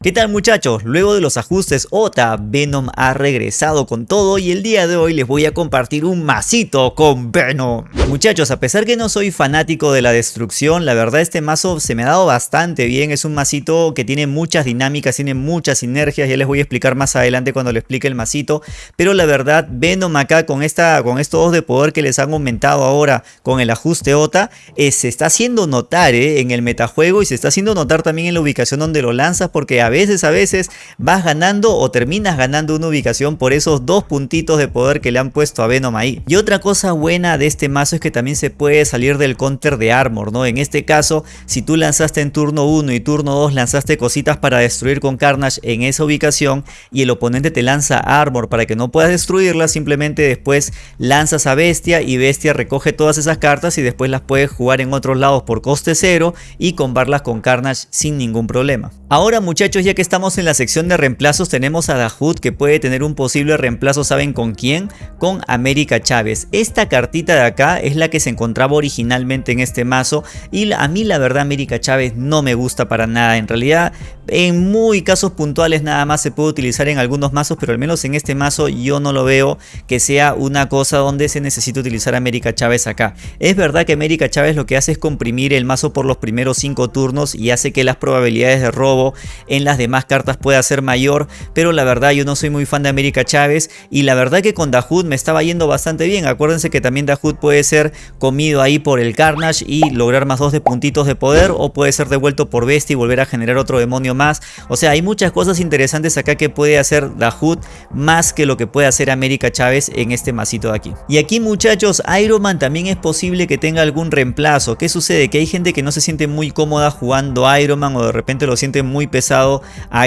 ¿Qué tal muchachos? Luego de los ajustes OTA, Venom ha regresado con todo y el día de hoy les voy a compartir un masito con Venom. Muchachos, a pesar que no soy fanático de la destrucción, la verdad este mazo se me ha dado bastante bien. Es un masito que tiene muchas dinámicas, tiene muchas sinergias, ya les voy a explicar más adelante cuando les explique el masito. Pero la verdad, Venom acá con, esta, con estos dos de poder que les han aumentado ahora con el ajuste OTA, eh, se está haciendo notar eh, en el metajuego y se está haciendo notar también en la ubicación donde lo lanzas porque a veces, a veces vas ganando o terminas ganando una ubicación por esos dos puntitos de poder que le han puesto a Venom ahí. Y otra cosa buena de este mazo es que también se puede salir del counter de armor, ¿no? En este caso, si tú lanzaste en turno 1 y turno 2 lanzaste cositas para destruir con Carnage en esa ubicación y el oponente te lanza armor para que no puedas destruirla, simplemente después lanzas a Bestia y Bestia recoge todas esas cartas y después las puedes jugar en otros lados por coste cero y combarlas con Carnage sin ningún problema. Ahora muchachos ya que estamos en la sección de reemplazos tenemos a Dahoud que puede tener un posible reemplazo, ¿saben con quién? Con América Chávez. Esta cartita de acá es la que se encontraba originalmente en este mazo y a mí la verdad América Chávez no me gusta para nada. En realidad en muy casos puntuales nada más se puede utilizar en algunos mazos pero al menos en este mazo yo no lo veo que sea una cosa donde se necesita utilizar América Chávez acá. Es verdad que América Chávez lo que hace es comprimir el mazo por los primeros 5 turnos y hace que las probabilidades de robo en las demás cartas pueda ser mayor, pero la verdad yo no soy muy fan de América Chávez y la verdad que con Dahoud me estaba yendo bastante bien. Acuérdense que también Dahoud puede ser comido ahí por el Carnage y lograr más dos de puntitos de poder o puede ser devuelto por Bestia y volver a generar otro demonio más. O sea, hay muchas cosas interesantes acá que puede hacer Dahoud más que lo que puede hacer América Chávez en este masito de aquí. Y aquí muchachos, Iron Man también es posible que tenga algún reemplazo. ¿Qué sucede? Que hay gente que no se siente muy cómoda jugando Iron Man o de repente lo siente muy pesado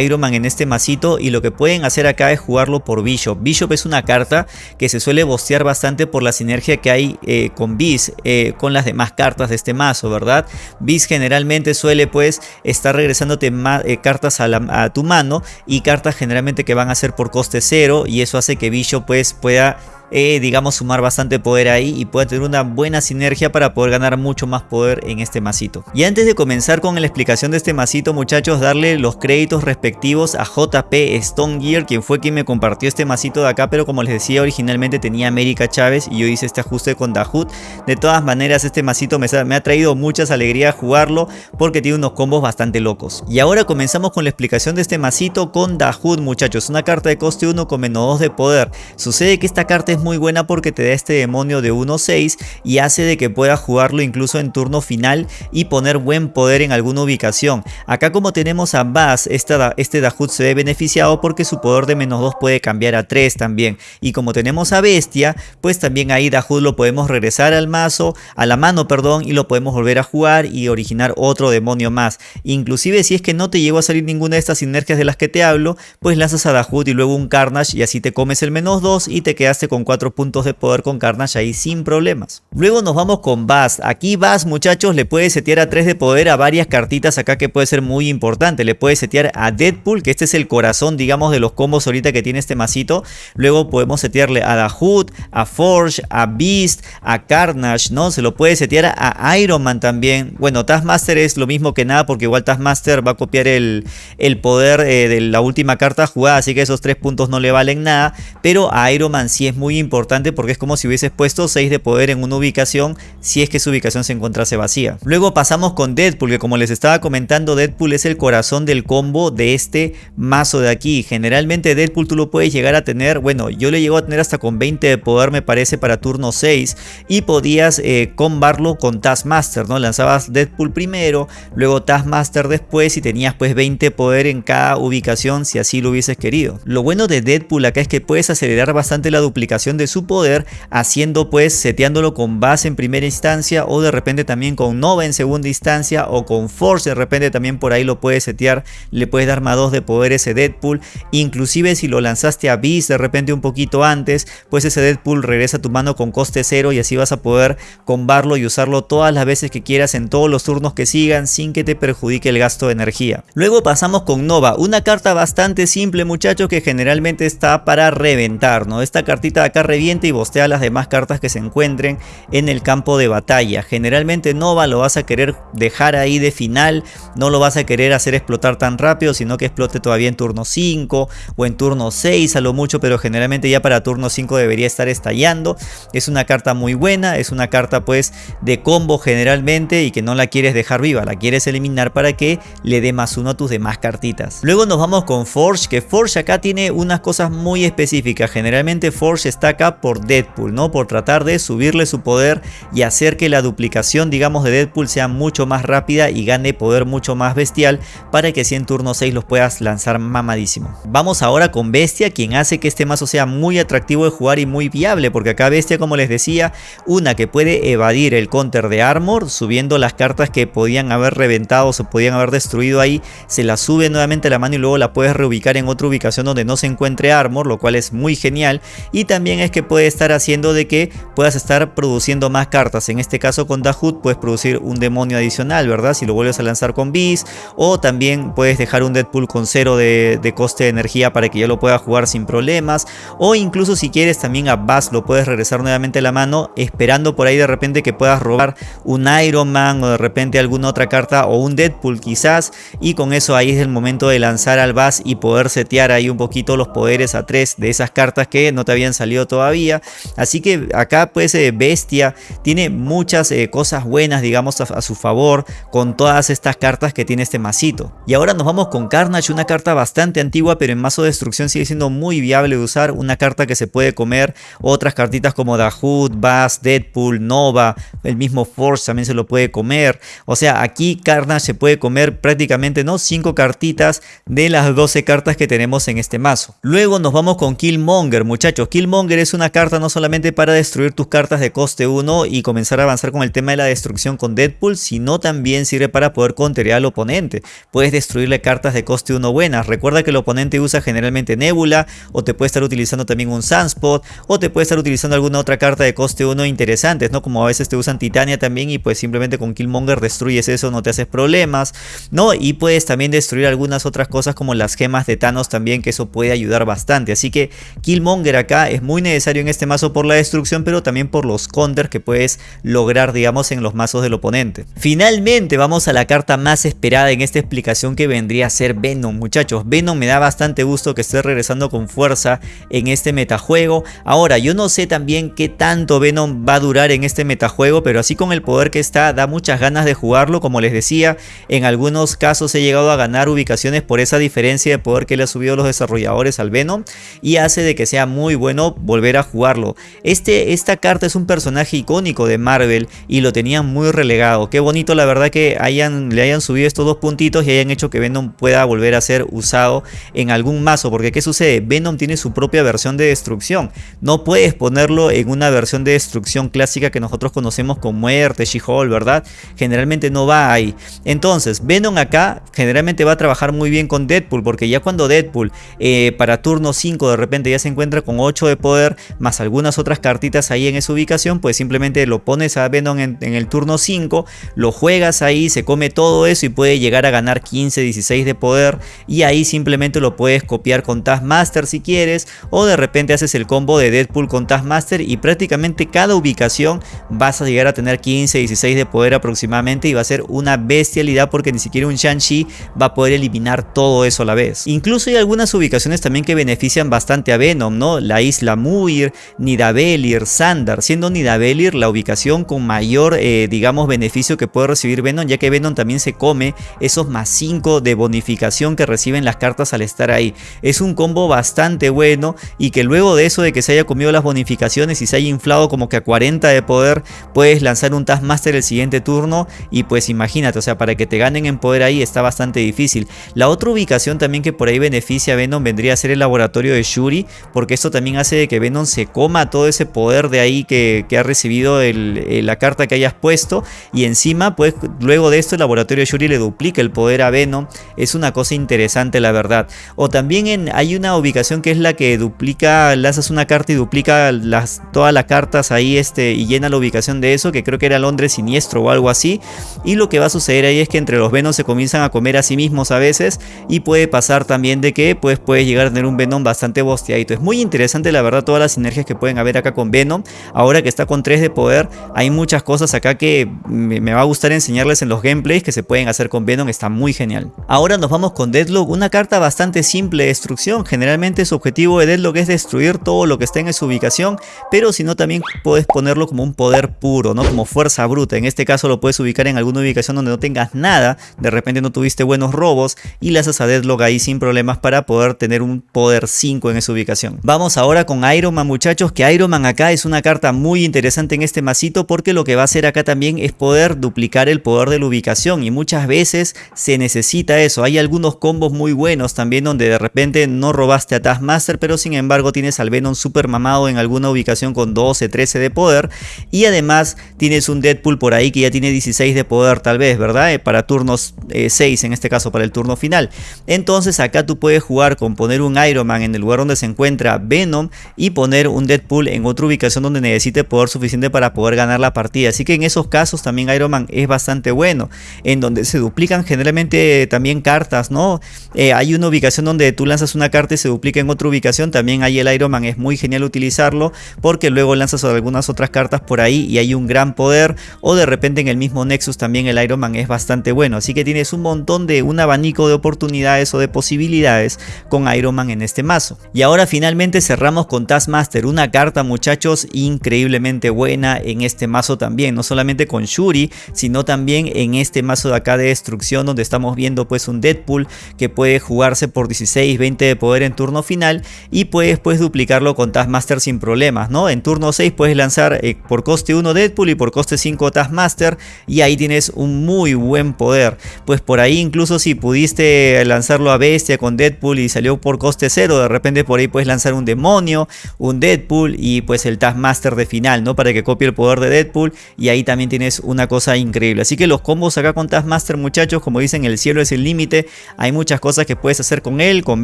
Iron Man en este masito y lo que pueden hacer acá es jugarlo por Bishop. Bishop es una carta que se suele bostear bastante por la sinergia que hay eh, con Beast, eh, con las demás cartas de este mazo, ¿verdad? Beast generalmente suele pues estar regresándote eh, cartas a, a tu mano y cartas generalmente que van a ser por coste cero y eso hace que Bishop pues pueda eh, digamos, sumar bastante poder ahí y puede tener una buena sinergia para poder ganar mucho más poder en este masito. Y antes de comenzar con la explicación de este masito, muchachos, darle los créditos respectivos a JP Stone Gear, quien fue quien me compartió este masito de acá, pero como les decía, originalmente tenía América Chávez y yo hice este ajuste con Dahoud. De todas maneras, este masito me, ha traído muchas alegrías jugarlo porque tiene unos combos bastante locos. Y ahora comenzamos con la explicación de este masito con Dahoud, muchachos. Una carta de coste 1 con menos 2 de poder. Sucede que esta carta es muy buena porque te da este demonio de 1-6 y hace de que puedas jugarlo incluso en turno final y poner buen poder en alguna ubicación. Acá como tenemos a Bass, este Dahoud se ve beneficiado porque su poder de menos 2 puede cambiar a 3 también. Y como tenemos a Bestia, pues también ahí Dahoud lo podemos regresar al mazo, a la mano perdón, y lo podemos volver a jugar y originar otro demonio más. Inclusive si es que no te llegó a salir ninguna de estas sinergias de las que te hablo, pues lanzas a Dahoud y luego un Carnage y así te comes el menos 2 y te quedaste con 4 puntos de poder con Carnage ahí sin problemas. Luego nos vamos con Bass. Aquí Bass muchachos le puede setear a 3 de poder a varias cartitas acá que puede ser muy importante. Le puede setear a Deadpool que este es el corazón digamos de los combos ahorita que tiene este masito. Luego podemos setearle a Dahoud, a Forge, a Beast, a Carnage, ¿no? Se lo puede setear a Iron Man también. Bueno, Taskmaster es lo mismo que nada porque igual Taskmaster va a copiar el, el poder eh, de la última carta jugada, así que esos 3 puntos no le valen nada. Pero a Iron Man sí es muy importante porque es como si hubieses puesto 6 de poder en una ubicación si es que su ubicación se encontrase vacía. Luego pasamos con Deadpool que como les estaba comentando Deadpool es el corazón del combo de este mazo de aquí. Generalmente Deadpool tú lo puedes llegar a tener, bueno yo le llego a tener hasta con 20 de poder me parece para turno 6 y podías eh, combarlo con Taskmaster, ¿no? Lanzabas Deadpool primero, luego Taskmaster después y tenías pues 20 poder en cada ubicación si así lo hubieses querido. Lo bueno de Deadpool acá es que puedes acelerar bastante la duplicación de su poder haciendo pues seteándolo con base en primera instancia o de repente también con Nova en segunda instancia o con Force de repente también por ahí lo puedes setear le puedes dar más 2 de poder ese Deadpool. Inclusive si lo lanzaste a Beast de repente un poquito antes pues ese Deadpool regresa a tu mano con coste cero y así vas a poder combarlo y usarlo todas las veces que quieras en todos los turnos que sigan sin que te perjudique el gasto de energía. Luego pasamos con Nova una carta bastante simple muchachos que generalmente está para reventar no esta cartita revienta y bostea las demás cartas que se encuentren en el campo de batalla. Generalmente Nova lo vas a querer dejar ahí de final, no lo vas a querer hacer explotar tan rápido, sino que explote todavía en turno 5 o en turno 6 a lo mucho, pero generalmente ya para turno 5 debería estar estallando. Es una carta muy buena, es una carta pues de combo generalmente y que no la quieres dejar viva, la quieres eliminar para que le dé más uno a tus demás cartitas. Luego nos vamos con Forge, que Forge acá tiene unas cosas muy específicas. Generalmente Forge está acá por Deadpool, ¿no? Por tratar de subirle su poder y hacer que la duplicación, digamos, de Deadpool sea mucho más rápida y gane poder mucho más bestial para que si en turno 6 los puedas lanzar mamadísimo. Vamos ahora con Bestia, quien hace que este mazo sea muy atractivo de jugar y muy viable, porque acá Bestia, como les decía, una que puede evadir el counter de Armor, subiendo las cartas que podían haber reventado o se podían haber destruido ahí, se la sube nuevamente a la mano y luego la puedes reubicar en otra ubicación donde no se encuentre Armor, lo cual es muy genial. Y también es que puede estar haciendo de que puedas estar produciendo más cartas. En este caso con Dahut puedes producir un demonio adicional, ¿verdad? Si lo vuelves a lanzar con Beast. O también puedes dejar un Deadpool con cero de, coste de energía para que ya lo pueda jugar sin problemas. O incluso si quieres también a Bass lo puedes regresar nuevamente a la mano esperando por ahí de repente que puedas robar un Iron Man o de repente alguna otra carta o un Deadpool quizás. Y con eso ahí es el momento de lanzar al Bass y poder setear ahí un poquito los poderes a tres de esas cartas que no te habían salido todavía. Así que acá pues eh, Bestia tiene muchas eh, cosas buenas digamos a, su favor con todas estas cartas que tiene este masito. Y ahora nos vamos con Carnage, una carta bastante antigua pero en mazo de destrucción sigue siendo muy viable de usar. Una carta que se puede comer otras cartitas como Dahood, Bass, Deadpool, Nova, el mismo Force también se lo puede comer. O sea aquí Carnage se puede comer prácticamente no 5 cartitas de las 12 cartas que tenemos en este mazo. Luego nos vamos con Killmonger muchachos. Killmonger es una carta no solamente para destruir tus cartas de coste 1 y comenzar a avanzar con el tema de la destrucción con Deadpool, sino también sirve para poder contener al oponente. Puedes destruirle cartas de coste 1 buenas. Recuerda que el oponente usa generalmente Nebula, o te puede estar utilizando también un Sunspot, o te puede estar utilizando alguna otra carta de coste 1 interesantes, ¿no? Como a veces te usan Titania también y pues simplemente con Killmonger destruyes eso, no te haces problemas, ¿no? Y puedes también destruir algunas otras cosas como las gemas de Thanos también, que eso puede ayudar bastante. Así que Killmonger acá es muy necesario en este mazo por la destrucción, pero también por los counters que puedes lograr, digamos, en los mazos del oponente. Finalmente vamos a la carta más esperada en esta explicación que vendría a ser Venom, muchachos. Venom me da bastante gusto que esté regresando con fuerza en este metajuego. Ahora, yo no sé también qué tanto Venom va a durar en este metajuego, pero así con el poder que está, da muchas ganas de jugarlo. Como les decía, en algunos casos he llegado a ganar ubicaciones por esa diferencia de poder que le ha subido los desarrolladores al Venom y hace de que sea muy bueno volver a jugarlo. Este, esta carta es un personaje icónico de Marvel y lo tenían muy relegado. Qué bonito la verdad que hayan, le hayan subido estos dos puntitos y hayan hecho que Venom pueda volver a ser usado en algún mazo. Porque ¿qué sucede? Venom tiene su propia versión de destrucción. No puedes ponerlo en una versión de destrucción clásica que nosotros conocemos con muerte, She-Hulk, ¿verdad? Generalmente no va ahí. Entonces, Venom acá generalmente va a trabajar muy bien con Deadpool. Porque ya cuando Deadpool eh, para turno 5 de repente ya se encuentra con 8 de poder más algunas otras cartitas ahí en esa ubicación, pues simplemente lo pones a Venom en, el turno 5, lo juegas ahí, se come todo eso y puede llegar a ganar 15, 16 de poder y ahí simplemente lo puedes copiar con Taskmaster si quieres o de repente haces el combo de Deadpool con Taskmaster y prácticamente cada ubicación vas a llegar a tener 15, 16 de poder aproximadamente y va a ser una bestialidad porque ni siquiera un Shang-Chi va a poder eliminar todo eso a la vez. Incluso hay algunas ubicaciones también que benefician bastante a Venom, ¿no? La isla Muir, Nidavellir, Sandar, siendo Nidavellir la ubicación con mayor, eh, digamos, beneficio que puede recibir Venom, ya que Venom también se come esos más 5 de bonificación que reciben las cartas al estar ahí. Es un combo bastante bueno y que luego de eso de que se haya comido las bonificaciones y se haya inflado como que a 40 de poder, puedes lanzar un Taskmaster el siguiente turno y pues imagínate, o sea, para que te ganen en poder ahí está bastante difícil. La otra ubicación también que por ahí beneficia a Venom vendría a ser el laboratorio de Shuri, porque esto también hace que Venom se coma todo ese poder de ahí que, ha recibido la carta que hayas puesto y encima pues luego de esto el laboratorio de Shuri le duplica el poder a Venom, es una cosa interesante la verdad. O también hay una ubicación que es la que duplica, lanzas una carta y duplica las, todas las cartas ahí este, y llena la ubicación de eso, que creo que era Londres siniestro o algo así. Y lo que va a suceder ahí es que entre los Venom se comienzan a comer a sí mismos a veces y puede pasar también de que pues puedes llegar a tener un Venom bastante bosteadito. Es muy interesante la verdad Todas las sinergias que pueden haber acá con Venom. Ahora que está con 3 de poder, hay muchas cosas acá que me, va a gustar enseñarles en los gameplays que se pueden hacer con Venom, está muy genial. Ahora nos vamos con Deadlock, una carta bastante simple de destrucción. Generalmente su objetivo de Deadlock es destruir todo lo que está en su ubicación, pero si no también puedes ponerlo como un poder puro, ¿no? Como fuerza bruta. En este caso lo puedes ubicar en alguna ubicación donde no tengas nada, de repente no tuviste buenos robos y le haces a Deadlock ahí sin problemas para poder tener un poder 5 en esa ubicación. Vamos ahora con Iron Man muchachos, que Iron Man acá es una carta muy interesante en este masito porque lo que va a hacer acá también es poder duplicar el poder de la ubicación y muchas veces se necesita eso. Hay algunos combos muy buenos también donde de repente no robaste a Taskmaster pero sin embargo tienes al Venom super mamado en alguna ubicación con 12, 13 de poder y además tienes un Deadpool por ahí que ya tiene 16 de poder tal vez, ¿verdad? Eh, para turnos 6 eh, en este caso para el turno final. Entonces acá tú puedes jugar con poner un Iron Man en el lugar donde se encuentra Venom poner un Deadpool en otra ubicación donde necesite poder suficiente para poder ganar la partida. Así que en esos casos también Iron Man es bastante bueno. En donde se duplican generalmente también cartas, ¿no? Eh, hay una ubicación donde tú lanzas una carta y se duplica en otra ubicación. También ahí el Iron Man es muy genial utilizarlo porque luego lanzas algunas otras cartas por ahí y hay un gran poder. O de repente en el mismo Nexus también el Iron Man es bastante bueno. Así que tienes un montón de un abanico de oportunidades o de posibilidades con Iron Man en este mazo. Y ahora finalmente cerramos con Taskmaster, una carta muchachos increíblemente buena en este mazo también, no solamente con Shuri, sino también en este mazo de acá de destrucción donde estamos viendo pues un Deadpool que puede jugarse por 16, 20 de poder en turno final y puedes pues duplicarlo con Taskmaster sin problemas, ¿no? En turno 6 puedes lanzar eh, por coste 1 Deadpool y por coste 5 Taskmaster y ahí tienes un muy buen poder, pues por ahí incluso si pudiste lanzarlo a bestia con Deadpool y salió por coste 0, de repente por ahí puedes lanzar un demonio, un Deadpool y pues el Taskmaster de final, ¿no? Para que copie el poder de Deadpool y ahí también tienes una cosa increíble. Así que los combos acá con Taskmaster muchachos, como dicen, el cielo es el límite, hay muchas cosas que puedes hacer con él, con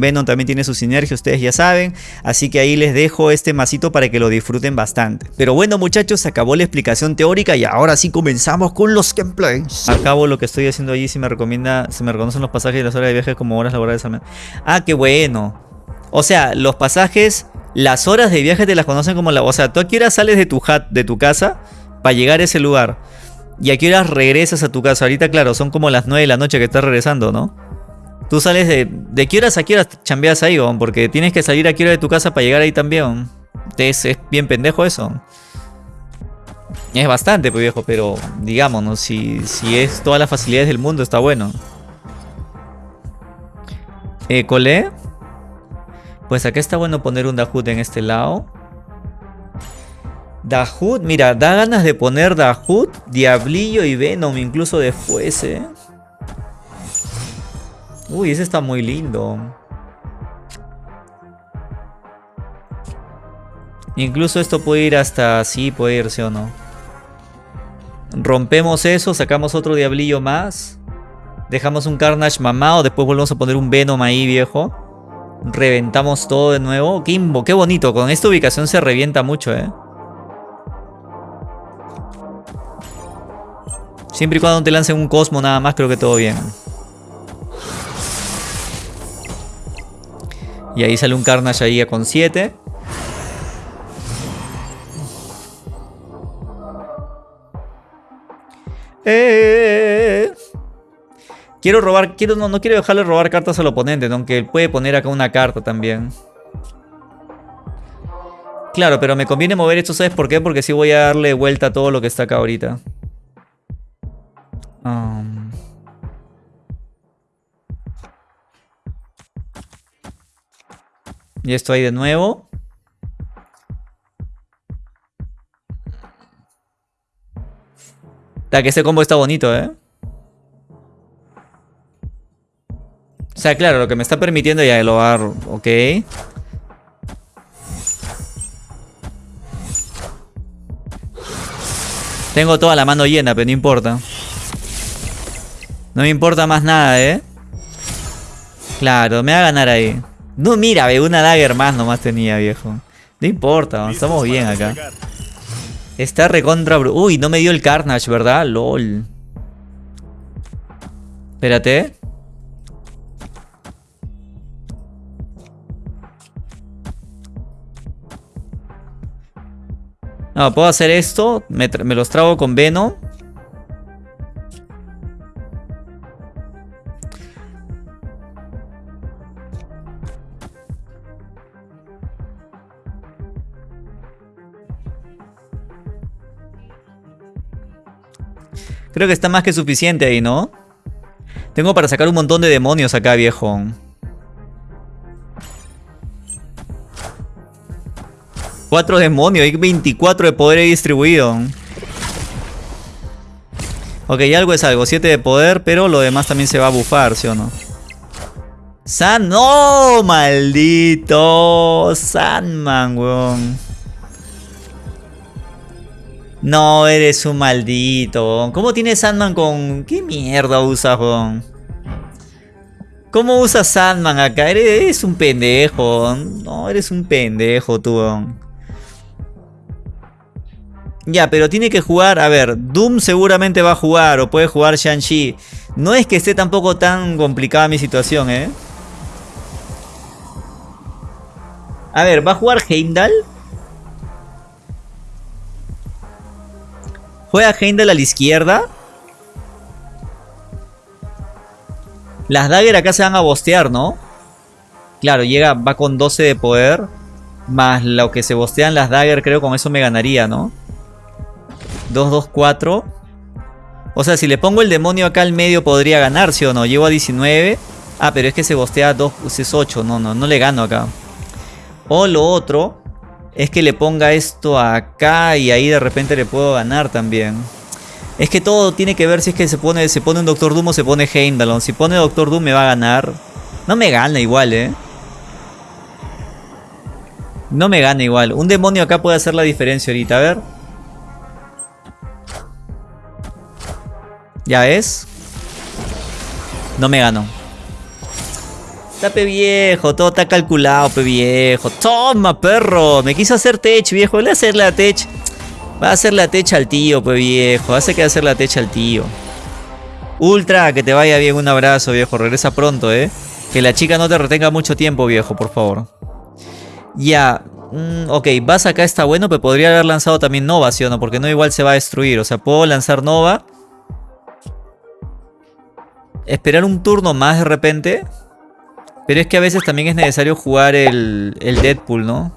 Venom también tiene su sinergia, ustedes ya saben, así que ahí les dejo este masito para que lo disfruten bastante. Pero bueno muchachos, se acabó la explicación teórica y ahora sí comenzamos con los gameplays. Acabo lo que estoy haciendo allí, si me recomienda, se me reconocen los pasajes y las horas de viaje como horas laborales al Ah, qué bueno. O sea, los pasajes, las horas de viaje te las conocen como la... O sea, tú a qué hora sales de tu, hat, de tu casa para llegar a ese lugar. Y a qué hora regresas a tu casa. Ahorita, claro, son como las 9 de la noche que estás regresando, ¿no? Tú sales de... ¿De qué horas a qué horas chambeas ahí, Porque tienes que salir a qué hora de tu casa para llegar ahí también. Es, bien pendejo eso. Es bastante, pues viejo, pero digamos, ¿no? Si, si es todas las facilidades del mundo, está bueno. Eh, ¿Colé? Pues acá está bueno poner un Dahut en este lado. Dahut, mira, da ganas de poner Dahut, Diablillo y Venom incluso después, ¿eh? Uy, ese está muy lindo. Incluso esto puede ir hasta así, puede irse o no. Rompemos eso, sacamos otro Diablillo más. Dejamos un Carnage mamado, después volvemos a poner un Venom ahí, viejo. Reventamos todo de nuevo. Kimbo, qué bonito. Con esta ubicación se revienta mucho, ¿eh? Siempre y cuando te lancen un Cosmo nada más, creo que todo bien. Y ahí sale un Carnage ahí con 7. Eh, quiero robar, quiero, no, no quiero dejarle robar cartas al oponente, aunque puede poner acá una carta también. Claro, pero me conviene mover esto, ¿sabes por qué? Porque si voy a darle vuelta a todo lo que está acá ahorita. Um. Y esto ahí de nuevo. Da que ese combo está bonito, ¿eh? O sea, claro, lo que me está permitiendo ya el hogar, ok. Tengo toda la mano llena, pero no importa. No me importa más nada, ¿eh? Claro, me va a ganar ahí. No, mira, ve, una dagger más nomás tenía, viejo. No importa, estamos bien acá. Está recontra... Uy, no me dio el Carnage, ¿verdad? LOL. Espérate. No, puedo hacer esto. Me, me los trago con Venom. Creo que está más que suficiente ahí, ¿no? Tengo para sacar un montón de demonios acá, viejo. Cuatro demonios, hay 24 de poder ahí distribuido. Ok, algo es algo, 7 de poder, pero lo demás también se va a bufar, ¿sí o no? ¡San! ¡No! ¡Maldito! Sandman, weón. No, eres un maldito. ¿Cómo tiene Sandman con...? ¿Qué mierda usas, weón? ¿Cómo usas Sandman acá? Eres, un pendejo. No, eres un pendejo, tú. Ya, pero tiene que jugar... A ver, Doom seguramente va a jugar o puede jugar Shang-Chi. No es que esté tampoco tan complicada mi situación, ¿eh? A ver, ¿va a jugar Heimdall? Juega Heimdall a la izquierda. Las Dagger acá se van a bostear, ¿no? Claro, llega, va con 12 de poder. Más lo que se bostean las Dagger, creo con eso me ganaría, ¿no? 2, 2, 4. O sea, si le pongo el demonio acá al medio podría ganar, ¿sí o no? Llego a 19. Ah, pero es que se bostea 2, es 8. No, no, no le gano acá. O lo otro es que le ponga esto acá y ahí de repente le puedo ganar también. Es que todo tiene que ver si es que se pone, se pone un Doctor Doom o se pone Heimdall. Si pone Doctor Doom me va a ganar. No me gana igual, ¿eh? No me gana igual. Un demonio acá puede hacer la diferencia ahorita. A ver. ¿Ya ves? No me gano. Está viejo, todo está calculado, pe viejo. Toma, perro. Me quiso hacer tech, viejo. Le a hacerle a tech. Va a hacerle a tech al tío, pe viejo. Hace que hacerle a tech al tío. Ultra, que te vaya bien. Un abrazo, viejo. Regresa pronto, eh. Que la chica no te retenga mucho tiempo, viejo, por favor. Ya. Mm, ok, vas acá está bueno, pero podría haber lanzado también Nova, ¿sí o no? Porque no igual se va a destruir. O sea, puedo lanzar Nova. Esperar un turno más de repente. Pero es que a veces también es necesario jugar el, Deadpool, ¿no?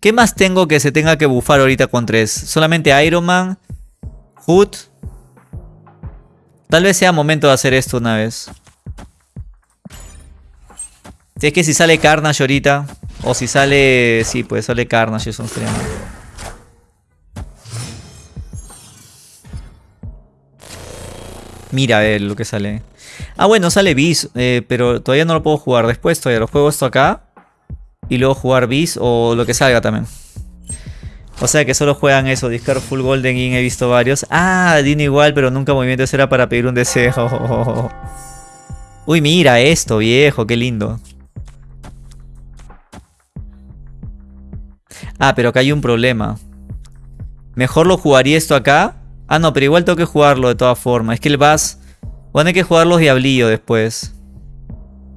¿Qué más tengo que se tenga que bufar ahorita con tres? Solamente Iron Man, Hood. Tal vez sea momento de hacer esto una vez. Si es que si sale Carnage ahorita. O si sale... Sí, pues sale Carnage, eso sería Mira a ver lo que sale. Ah, bueno, sale Beast, eh, pero todavía no lo puedo jugar. Después todavía lo juego esto acá. Y luego jugar Beast o lo que salga también. O sea que solo juegan eso, Discard Full Golden King, he visto varios. Ah, Dino igual, pero nunca movimiento era para pedir un deseo. Uy, mira esto, viejo, qué lindo. Ah, pero acá hay un problema. Mejor lo jugaría esto acá. Ah, no, pero igual tengo que jugarlo de todas formas. Es que el Bass Van a que jugar los diablillos después.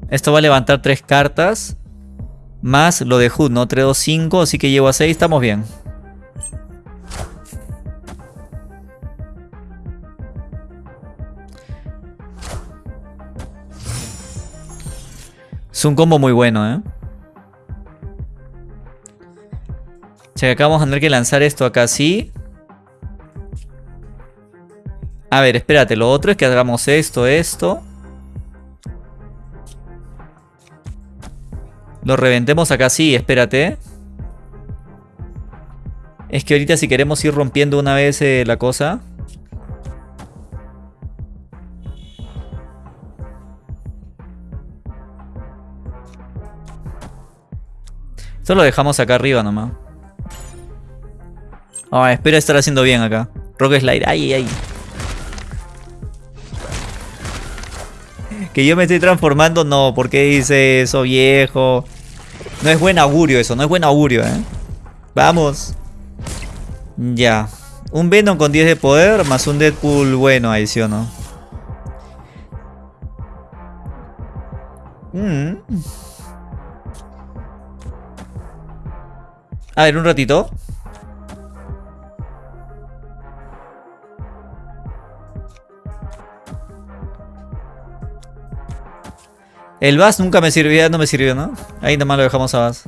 Esto va a levantar tres cartas. Más lo de Hood, ¿no? 3, 2, 5. Así que llevo a 6. Estamos bien. Es un combo muy bueno, ¿eh? O sea, acá vamos a tener que lanzar esto acá así. A ver, espérate, lo otro es que hagamos esto, esto. Lo reventemos acá, sí, espérate. Es que ahorita si queremos ir rompiendo una vez eh, la cosa... Esto lo dejamos acá arriba nomás. Ah, espero estar haciendo bien acá. Rock Slide, ay, ay. Que yo me estoy transformando, no. ¿Por qué dice eso, viejo? No es buen augurio eso, no es buen augurio, ¿eh? Vamos. Ya. Un Venom con 10 de poder más un Deadpool bueno ahí, ¿sí no? Mm. A ver, un ratito. El Bass nunca me sirvió, no me sirvió, ¿no? Ahí nomás lo dejamos a Bass.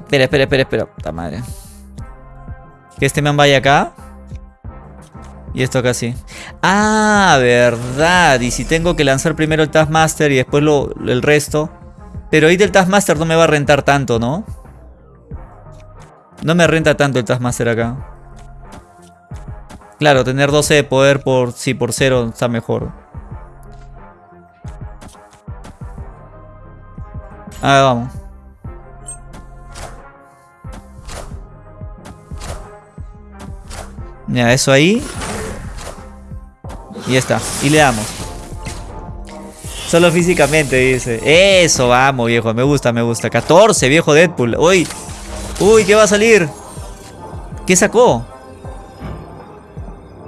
Espera, espera, espera, espera. Puta madre. Que este man vaya acá. Y esto acá sí. Ah, verdad. Y si tengo que lanzar primero el Taskmaster y después lo, el resto. Pero ahorita el Taskmaster no me va a rentar tanto, ¿no? No me renta tanto el Taskmaster acá. Claro, tener 12 de poder por sí, por 0 está mejor. A ver, vamos. Ya, eso ahí. Y ya está. Y le damos. Solo físicamente, dice. Eso, vamos, viejo. Me gusta, me gusta. 14, viejo Deadpool. Uy. Uy, ¿qué va a salir? ¿Qué sacó?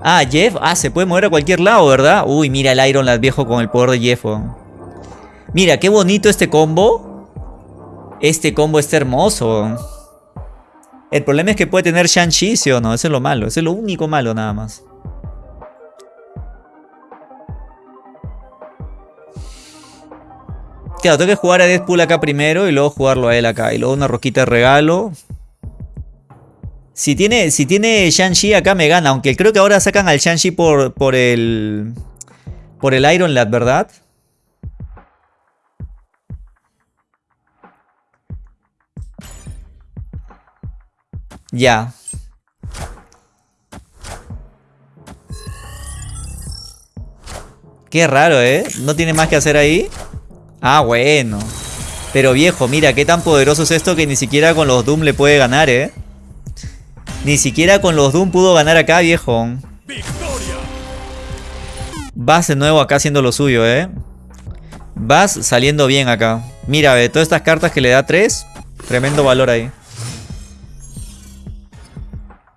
Ah, Jeff. Ah, se puede mover a cualquier lado, ¿verdad? Uy, mira el Iron Lad viejo con el poder de Jeff. Mira, qué bonito este combo. Este combo está hermoso. El problema es que puede tener Shang-Chi, ¿sí o no? Eso es lo malo. Eso es lo único malo nada más. Claro, tengo que jugar a Deadpool acá primero y luego jugarlo a él acá. Y luego una roquita de regalo. Si tiene, si tiene Shang-Chi acá me gana. Aunque creo que ahora sacan al Shang-Chi por, por el... Por el Iron Lad, ¿verdad? Ya. Qué raro, ¿eh? ¿No tiene más que hacer ahí? Ah, bueno. Pero viejo, mira, qué tan poderoso es esto que ni siquiera con los Doom le puede ganar, ¿eh? Ni siquiera con los Doom pudo ganar acá, viejo. Vas de nuevo acá haciendo lo suyo, ¿eh? Vas saliendo bien acá. Mira, ve, todas estas cartas que le da 3. Tremendo valor ahí.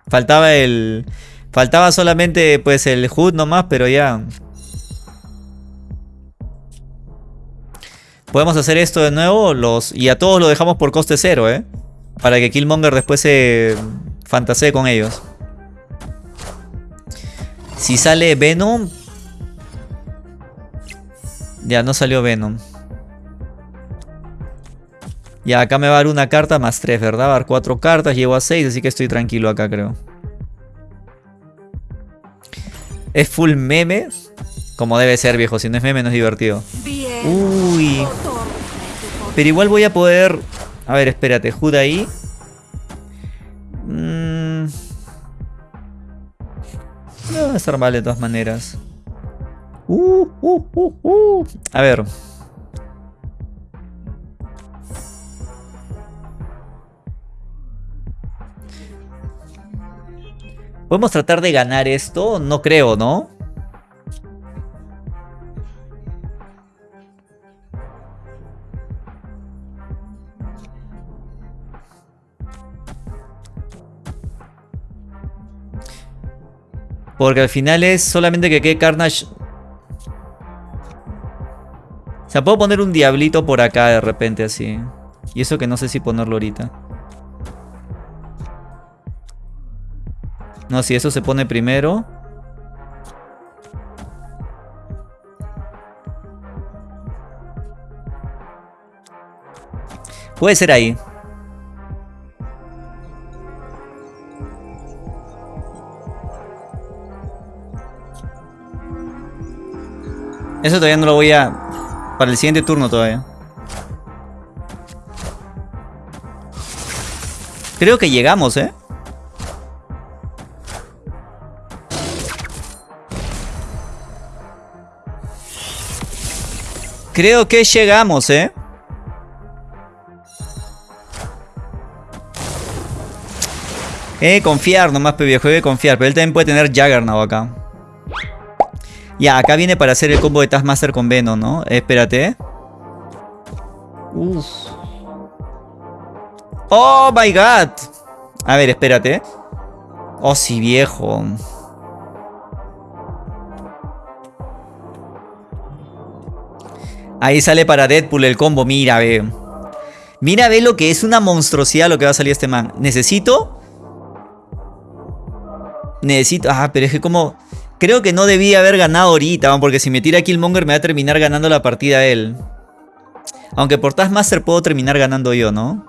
Faltaba el... Faltaba solamente pues el HUD nomás, pero ya... Podemos hacer esto de nuevo los, y a todos lo dejamos por coste cero, ¿eh? Para que Killmonger después se fantasee con ellos. Si sale Venom... Ya, no salió Venom. Ya, acá me va a dar una carta más tres, ¿verdad? Va a dar cuatro cartas, llevo a seis, así que estoy tranquilo acá, creo. Es full meme. Como debe ser, viejo. Si no es meme, no es divertido. Uy. Pero igual voy a poder... A ver, espérate. Hood ahí. Mm. No va a estar mal de todas maneras. Uh, uh, uh, uh. A ver. ¿Podemos tratar de ganar esto? No creo, ¿no? Porque al final es solamente que quede Carnage... O sea, puedo poner un diablito por acá de repente así. Y eso que no sé si ponerlo ahorita. No, si eso se pone primero. Puede ser ahí. Eso todavía no lo voy a... Para el siguiente turno todavía. Creo que llegamos, ¿eh? Creo que llegamos, ¿eh? Eh, confiar nomás, viejo, que confiar. Pero él también puede tener Juggernaut acá. Ya, acá viene para hacer el combo de Taskmaster con Venom, ¿no? espérate. Uf. ¡Oh, my God! A ver, espérate. Oh, sí, viejo. Ahí sale para Deadpool el combo. Mira, ve. Mira, ve lo que es una monstruosidad lo que va a salir este man. Necesito... Necesito... Ah, pero es que como... Creo que no debía haber ganado ahorita, porque si me tira Killmonger me va a terminar ganando la partida él. Aunque por Taskmaster puedo terminar ganando yo, ¿no?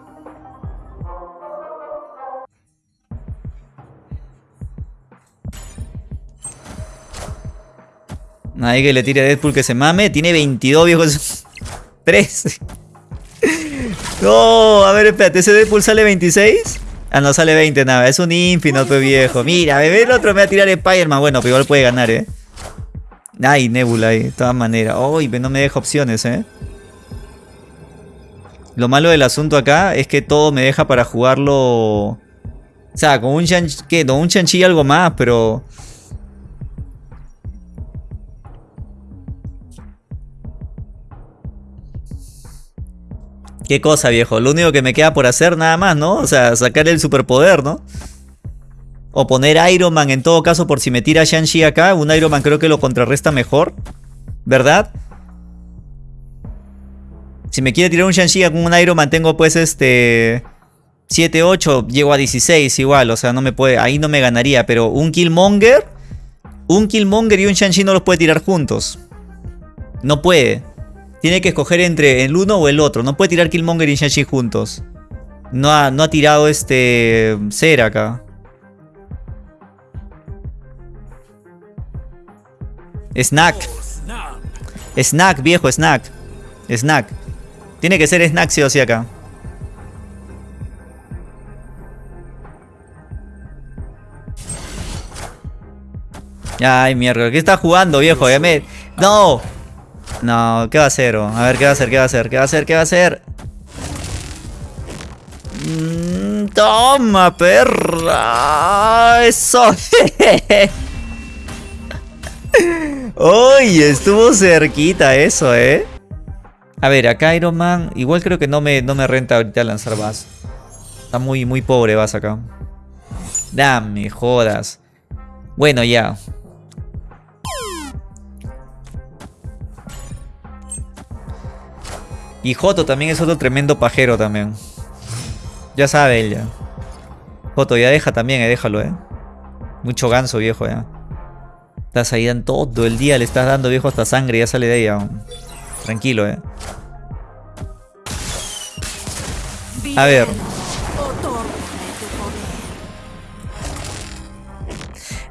Nadie que le tire a Deadpool que se mame. Tiene 22 viejos. 13. No, a ver, espérate. ¿Ese Deadpool sale 26? Ah, no sale 20 nada. Es un Infinite, viejo. Mira, bebé, el otro me va a tirar Spider-Man. Bueno, pero igual puede ganar, ¿eh? Ay, Nebula ahí, de todas maneras. Uy, no me deja opciones, ¿eh? Lo malo del asunto acá es que todo me deja para jugarlo... O sea, con un chanchi... ¿Qué? No, un chanchi algo más, pero... Qué cosa, viejo. Lo único que me queda por hacer nada más, ¿no? O sea, sacar el superpoder, ¿no? O poner Iron Man en todo caso por si me tira Shang-Chi acá. Un Iron Man creo que lo contrarresta mejor. ¿Verdad? Si me quiere tirar un Shang-Chi con un Iron Man tengo pues este... 7, 8, llego a 16 igual. O sea, no me puede... Ahí no me ganaría. Pero un Killmonger... Un Killmonger y un Shang-Chi no los puede tirar juntos. No puede. Tiene que escoger entre el uno o el otro. No puede tirar Killmonger y Shang-Chi juntos. No ha, no ha tirado este... Cera acá. Snack. Snack, viejo, snack. Snack. Tiene que ser snack sí o sí acá. Ay, mierda. ¿Qué está jugando, viejo? Ya. ¡No! No, ¿qué va a hacer? A ver, ¿qué va a hacer? ¿Qué va a hacer? ¿Qué va a hacer? ¿Qué va a hacer? Mm, toma, perra. Eso. Uy, estuvo cerquita eso, ¿eh? A ver, acá Iron Man. Igual creo que no me, no me renta ahorita lanzar Bass. Está muy, muy pobre Bass acá. Dame, jodas. Bueno, ya. Y Joto también es otro tremendo pajero también. Ya sabe ella. Joto, ya deja también, eh, déjalo, eh. Mucho ganso, viejo, ya. Estás ahí en todo el día, le estás dando, viejo, hasta sangre, ya sale de ella. Tranquilo, eh. A ver.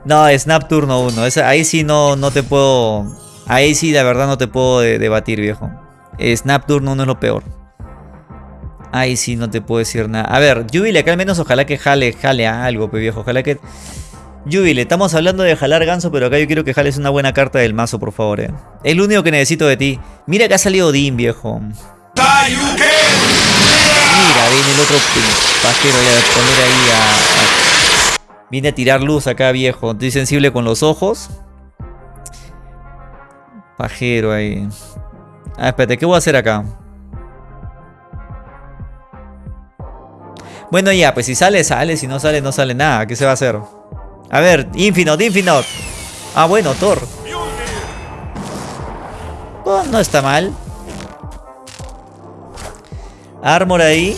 No, Snap turno 1. Ahí sí no, no te puedo... Ahí sí, la verdad, no te puedo debatir, viejo. Turno 1 es lo peor. Ahí sí no te puedo decir nada. A ver, Jubile acá al menos ojalá que jale, jale algo, pe viejo. Ojalá que... Jubile, estamos hablando de jalar ganso, pero acá yo quiero que jales una buena carta del mazo, por favor, eh. Es lo único que necesito de ti. Mira que ha salido Odín, viejo. Mira, viene el otro pajero ya a poner ahí a, Viene a tirar luz acá, viejo. Estoy sensible con los ojos. Pajero ahí. Ah, espérate, ¿qué voy a hacer acá? Bueno, ya, pues si sale, sale. Si no sale, no sale nada. ¿Qué se va a hacer? A ver, Infinite, Infinite. Ah, bueno, Thor. Oh, no está mal. Armor ahí.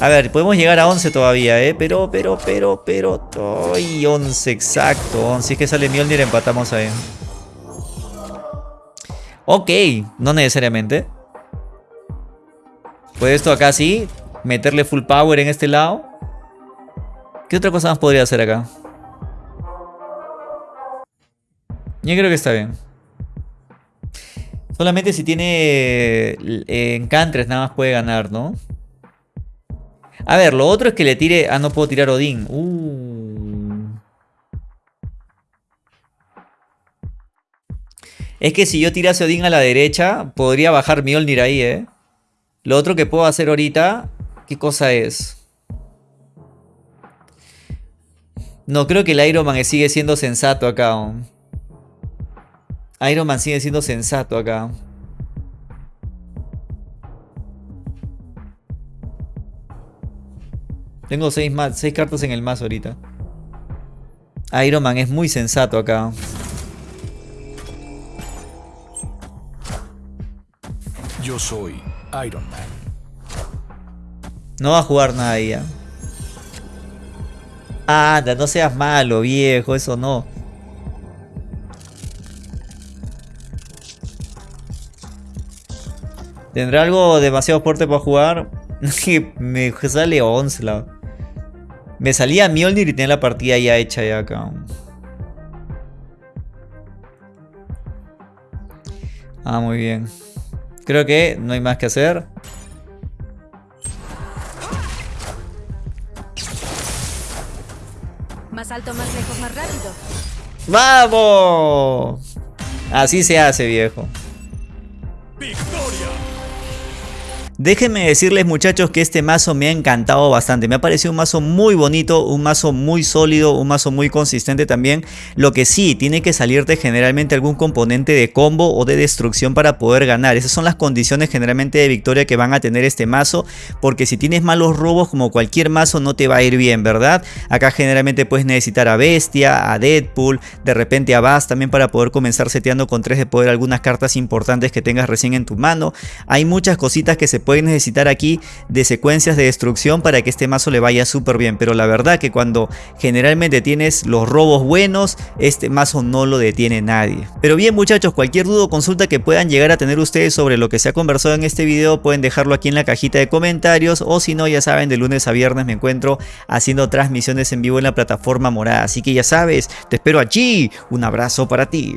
A ver, podemos llegar a 11 todavía, ¿eh? Pero, pero, pero, pero... ¡Ay, 11! Exacto. Si es que sale Mjolnir, empatamos ahí. Ok, no necesariamente. Puede esto acá sí. Meterle full power en este lado. ¿Qué otra cosa más podría hacer acá? Yo creo que está bien. Solamente si tiene eh, encantres nada más puede ganar, ¿no? A ver, lo otro es que le tire... Ah, no puedo tirar Odín. Uh. Es que si yo tirase Odín a la derecha, podría bajar Mjolnir ahí, ¿eh? Lo otro que puedo hacer ahorita, ¿qué cosa es? No, creo que el Iron Man sigue siendo sensato acá. Iron Man sigue siendo sensato acá. Tengo seis, seis cartas en el mazo ahorita. Iron Man es muy sensato acá. Soy Iron Man. No va a jugar nada ya. ¿eh? Anda, no seas malo, viejo, eso no. ¿Tendrá algo demasiado fuerte para jugar? me sale Onslaught. Me salía Mjolnir y tenía la partida ya hecha ya acá. Ah, muy bien. Creo que no hay más que hacer. Más alto, más lejos, más rápido. ¡Vamos! Así se hace, viejo. Déjenme decirles muchachos que este mazo me ha encantado bastante, me ha parecido un mazo muy bonito, un mazo muy sólido, un mazo muy consistente también. Lo que sí, tiene que salirte generalmente algún componente de combo o de destrucción para poder ganar. Esas son las condiciones generalmente de victoria que van a tener este mazo, porque si tienes malos robos como cualquier mazo no te va a ir bien, ¿verdad? Acá generalmente puedes necesitar a Bestia, a Deadpool, de repente a Bass también para poder comenzar seteando con 3 de poder algunas cartas importantes que tengas recién en tu mano. Hay muchas cositas que se pueden necesitar aquí de secuencias de destrucción para que este mazo le vaya súper bien. Pero la verdad que cuando generalmente tienes los robos buenos, este mazo no lo detiene nadie. Pero bien muchachos, cualquier duda o consulta que puedan llegar a tener ustedes sobre lo que se ha conversado en este video, pueden dejarlo aquí en la cajita de comentarios. O si no, ya saben, de lunes a viernes me encuentro haciendo transmisiones en vivo en la plataforma morada. Así que ya sabes, te espero allí. Un abrazo para ti.